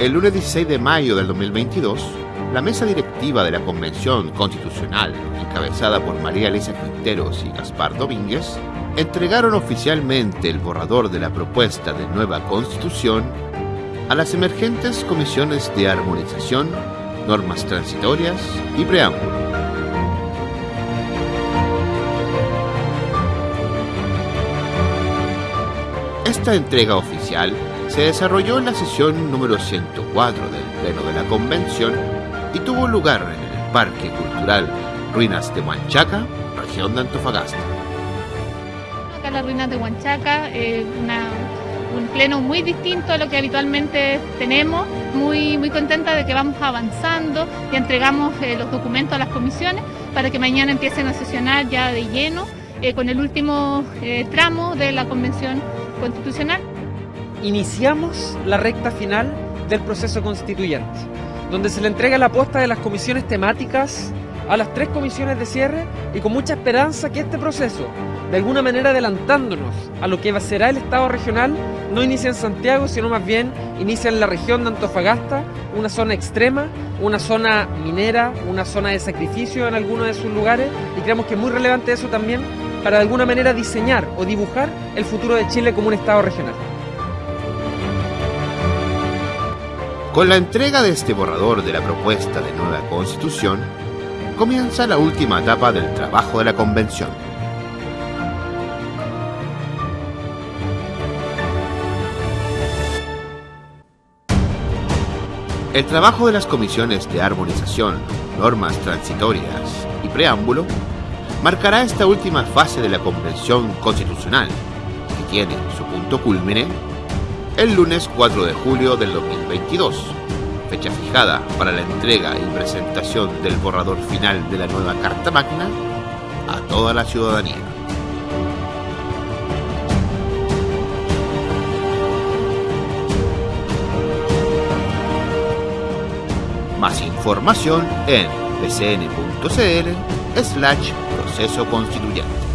El lunes 16 de mayo del 2022, la mesa directiva de la Convención Constitucional, encabezada por María Elisa Quinteros y Gaspar Domínguez, entregaron oficialmente el borrador de la propuesta de nueva constitución a las emergentes comisiones de armonización, normas transitorias y preámbulo. Esta entrega oficial se desarrolló en la sesión número 104 del Pleno de la Convención y tuvo lugar en el Parque Cultural Ruinas de Huanchaca, región de Antofagasta. Acá las ruinas de Huanchaca, eh, un pleno muy distinto a lo que habitualmente tenemos, muy, muy contenta de que vamos avanzando y entregamos eh, los documentos a las comisiones para que mañana empiecen a sesionar ya de lleno eh, con el último tramo de la Convención Constitucional iniciamos la recta final del proceso constituyente, donde se le entrega la posta de las comisiones temáticas a las tres comisiones de cierre y con mucha esperanza que este proceso, de alguna manera adelantándonos a lo que será el Estado regional, no inicia en Santiago, sino más bien inicia en la región de Antofagasta, una zona extrema, una zona minera, una zona de sacrificio en algunos de sus lugares y creemos que es muy relevante eso también para de alguna manera diseñar o dibujar el futuro de Chile como un Estado regional. Con la entrega de este borrador de la propuesta de nueva constitución, comienza la última etapa del trabajo de la convención. El trabajo de las comisiones de armonización, normas transitorias y preámbulo marcará esta última fase de la convención constitucional, que tiene su punto culmine el lunes 4 de julio del 2022, fecha fijada para la entrega y presentación del borrador final de la nueva Carta Magna a toda la ciudadanía. Más información en bcn.cl slash proceso constituyente.